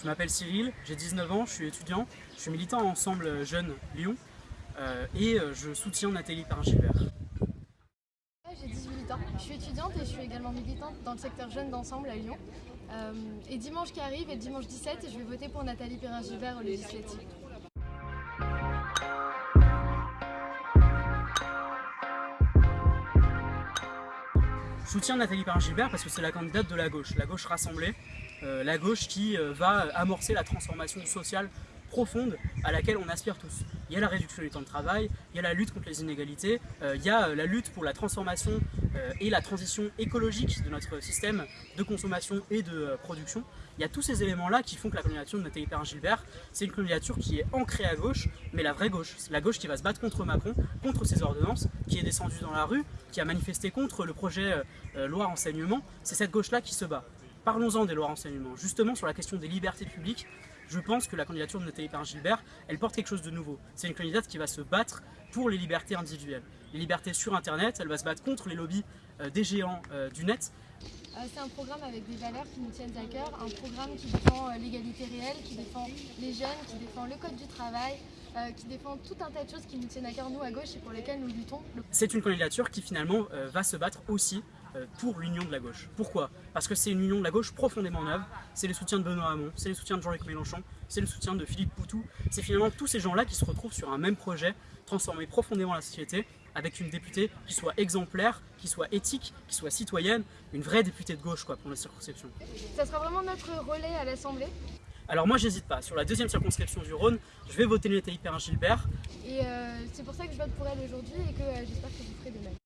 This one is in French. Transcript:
Je m'appelle Cyril, j'ai 19 ans, je suis étudiant, je suis militant Ensemble Jeunes Lyon euh, et euh, je soutiens Nathalie Perrin-Gilbert. J'ai 18 ans, je suis étudiante et je suis également militante dans le secteur jeune d'Ensemble à Lyon. Euh, et dimanche qui arrive, et dimanche 17, je vais voter pour Nathalie Perrin-Gilbert au législatif. Je soutiens Nathalie Perrin-Gilbert parce que c'est la candidate de la gauche, la gauche rassemblée, euh, la gauche qui euh, va amorcer la transformation sociale profonde à laquelle on aspire tous. Il y a la réduction du temps de travail, il y a la lutte contre les inégalités, euh, il y a la lutte pour la transformation et la transition écologique de notre système de consommation et de production. Il y a tous ces éléments-là qui font que la candidature de Nathalie Perrin-Gilbert, c'est une candidature qui est ancrée à gauche, mais la vraie gauche. C'est la gauche qui va se battre contre Macron, contre ses ordonnances, qui est descendue dans la rue, qui a manifesté contre le projet loi renseignement. C'est cette gauche-là qui se bat. Parlons-en des lois renseignement. Justement, sur la question des libertés publiques, je pense que la candidature de Nathalie Perrin-Gilbert, elle porte quelque chose de nouveau. C'est une candidate qui va se battre pour les libertés individuelles. Les libertés sur Internet, elle va se battre contre les lobbies euh, des géants euh, du net. Euh, c'est un programme avec des valeurs qui nous tiennent à cœur, un programme qui défend l'égalité réelle, qui défend les jeunes, qui défend le code du travail, qui défend tout un tas de choses qui nous tiennent à cœur nous à gauche et pour lesquelles nous luttons. C'est une candidature qui finalement va se battre aussi pour l'union de la gauche. Pourquoi? Parce que c'est une union de la gauche profondément neuve, c'est le soutien de Benoît Hamon, c'est le soutien de Jean-Luc Mélenchon, c'est le soutien de Philippe Poutou, c'est finalement tous ces gens-là qui se retrouvent sur un même projet, transformer profondément la société, avec une députée qui soit exemplaire, qui soit éthique, qui soit citoyenne, une vraie députée de gauche quoi, pour la circonscription. Ça sera vraiment notre relais à l'Assemblée alors moi j'hésite pas, sur la deuxième circonscription du Rhône, je vais voter Nathalie Perrin-Gilbert. Et euh, c'est pour ça que je vote pour elle aujourd'hui et que euh, j'espère que vous ferez de même.